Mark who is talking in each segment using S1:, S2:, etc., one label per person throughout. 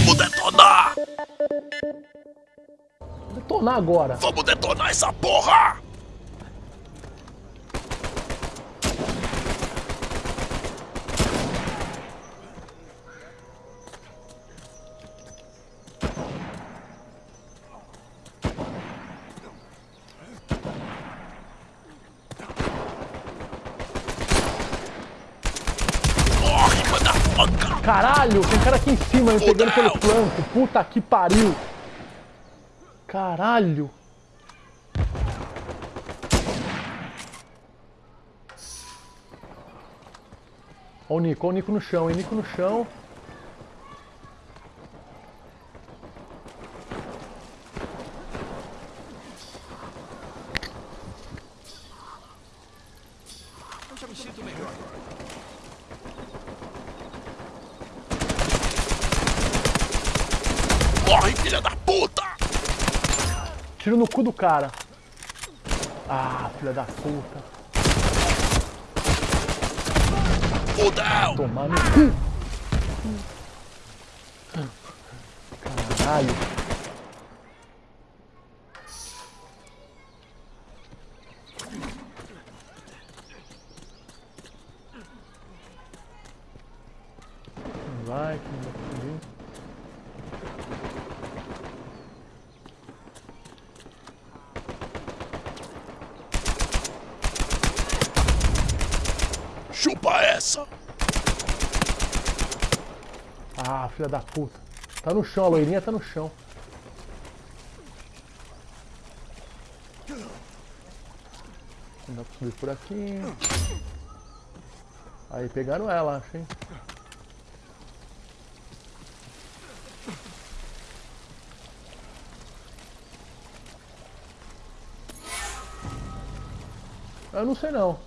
S1: Vamos detonar!
S2: Detonar agora.
S1: Vamos detonar essa porra! Morre, motherfucker!
S2: Caralho, tem cara aqui em cima me pegando pelo flanco. Puta que pariu. Caralho. Ó o Nico, ó o Nico no chão, hein? Nico no chão.
S3: Eu já me sinto melhor.
S1: Morre, filha da puta!
S2: Tiro no cu do cara. Ah, filha da puta.
S1: Fudeu!
S2: Tomar no cu. Caralho. Vai, que não vai conseguir.
S1: Chupa essa!
S2: Ah, filha da puta. Tá no chão, a loirinha tá no chão. Não dá pra subir por aqui. Aí pegaram ela, acho, hein? Eu não sei não.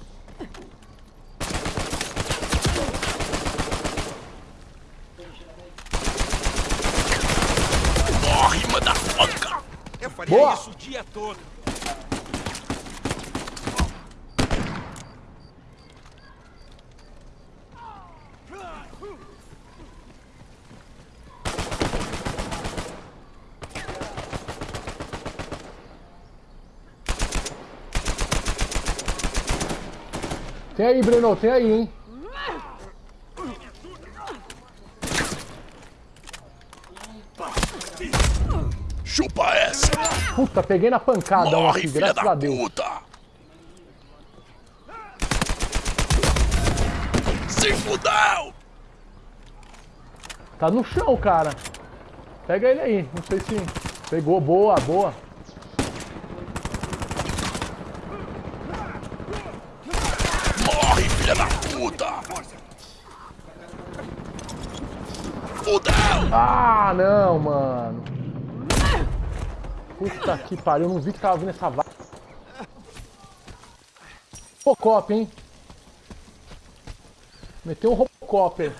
S1: Morre, motherfucker!
S3: Eu faria
S2: Boa.
S3: isso o dia todo.
S2: Tem aí, Breno, tem aí, hein?
S1: Chupa essa!
S2: Puta, peguei na pancada
S1: Morre,
S2: aqui, graças
S1: da
S2: a Deus.
S1: puta! Se fudeu!
S2: Tá no chão, cara. Pega ele aí, não sei se... Pegou, boa, boa.
S1: Morre, filha da puta! Fudeu!
S2: Ah, não, mano. Puta que pariu, eu não vi que tava vindo essa vaga. Robocop, hein? Meteu um Robocop aí.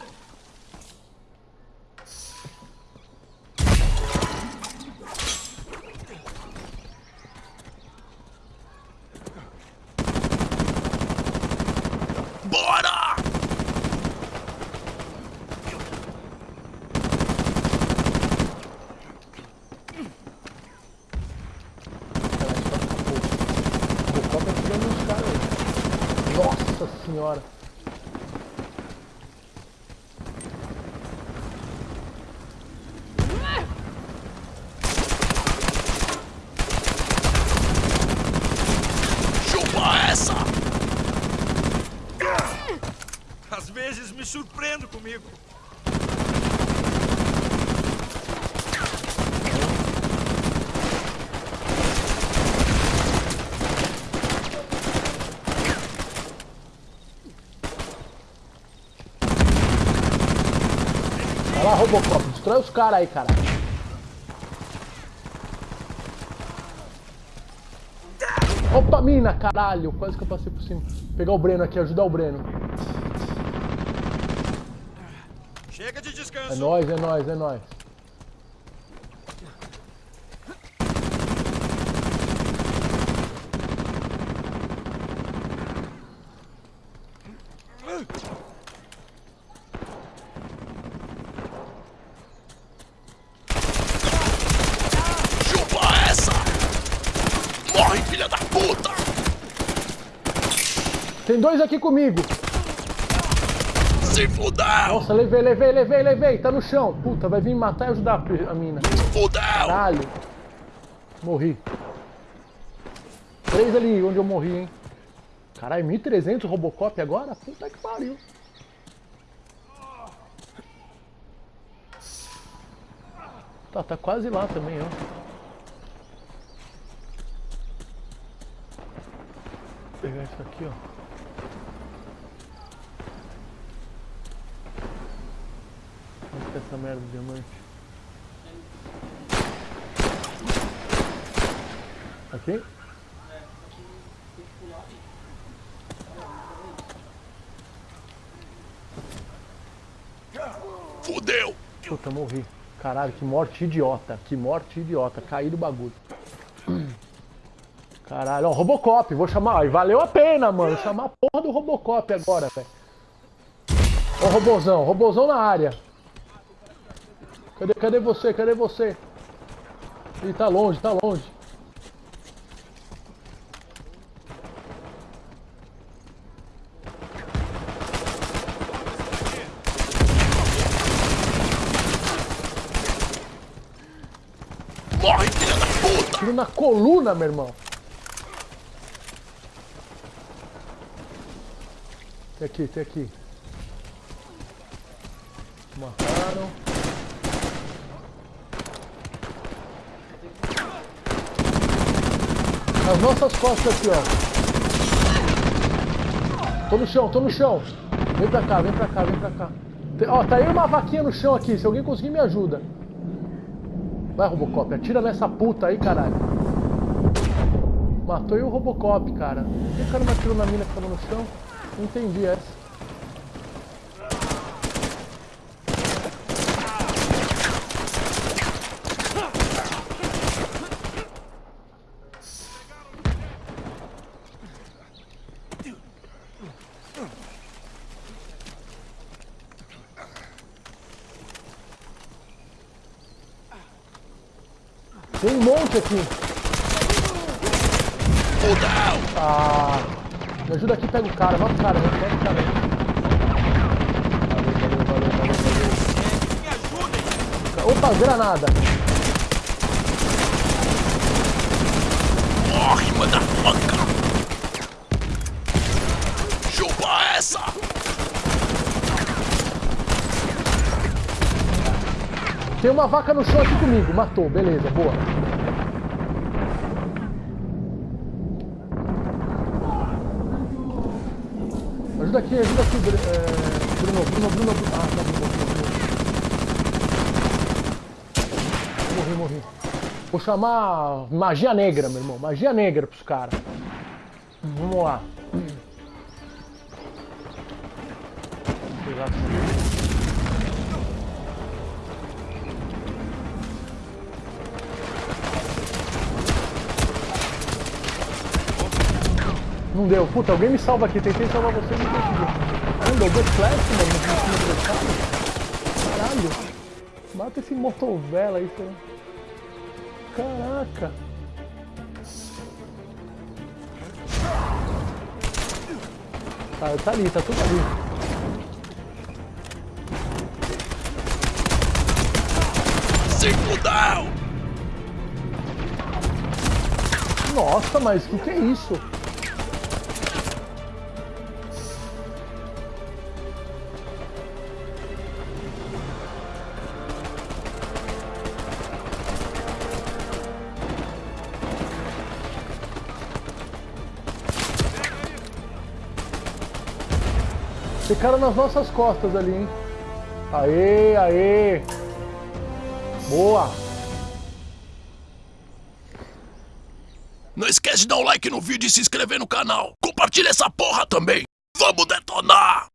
S1: Bora!
S2: Robocop é tirando uns caras aí. Nossa senhora.
S1: Chupa essa!
S3: Às vezes me surpreendo comigo.
S2: Robocop, destrói os caras aí, cara. Opa, mina, caralho, quase que eu passei por cima. Pegar o Breno aqui, ajudar o Breno.
S3: Chega de
S2: É
S3: descanso.
S2: nóis, é nóis, é nóis. Tem dois aqui comigo.
S1: Se fudeu!
S2: Nossa, levei, levei, levei, levei. Tá no chão. Puta, vai vir matar e ajudar a mina.
S1: Fudeu!
S2: Caralho. Morri. Três ali onde eu morri, hein. Caralho, 1.300 Robocop agora? Puta que pariu. Tá, tá quase lá também, ó. Vou pegar isso aqui, ó. Onde tá essa merda de diamante? Aqui?
S1: Fudeu!
S2: Puta, morri. Caralho, que morte idiota. Que morte idiota. Caí do bagulho. Caralho, ó, Robocop. Vou chamar. E valeu a pena, mano. Chamar a porra do Robocop agora, velho. Ó, robozão. Robozão na área. Cadê, cadê você? Cadê você? Ih, tá longe, tá longe.
S1: Morre, filha da puta!
S2: Tiro na coluna, meu irmão. Tem aqui, tem aqui. Mataram. As nossas costas aqui, ó. Tô no chão, tô no chão. Vem pra cá, vem pra cá, vem pra cá. Tem- ó, tá aí uma vaquinha no chão aqui. Se alguém conseguir, me ajuda. Vai, Robocop, atira nessa puta aí, caralho. Matou aí o Robocop, cara. Por que o cara não atirou na mina que tava no chão? Não entendi essa. Monte aqui.
S1: Fudeu!
S2: Ah, me ajuda aqui, pega o cara, mata o cara, pega o cara. Valeu, valeu, valeu, valeu, valeu. Opa, granada.
S1: Morre, motherfucker! Chupa essa!
S2: Tem uma vaca no chão aqui comigo, matou, beleza, boa. Ajuda aqui, ajuda aqui, é, Bruno, Bruno, Bruno, Bruno. Ah, tá, Bruno, Bruno. Morri, morri. Vou chamar magia negra, meu irmão, magia negra pros caras. Vamos lá. Pegar aqui. Não deu. Puta, alguém me salva aqui. Tentei salvar você e não consegui. Caramba, eu dou flash, mano, cara. Caralho. Mata esse motovela aí, pô. Caraca. Tá, tá ali, tá tudo ali.
S1: Se fudeu!
S2: Nossa, mas o que, que é isso? Cara nas nossas costas ali, hein? Aê, aê! Boa!
S1: Não esquece de dar um like no vídeo e se inscrever no canal. Compartilha essa porra também. Vamos detonar!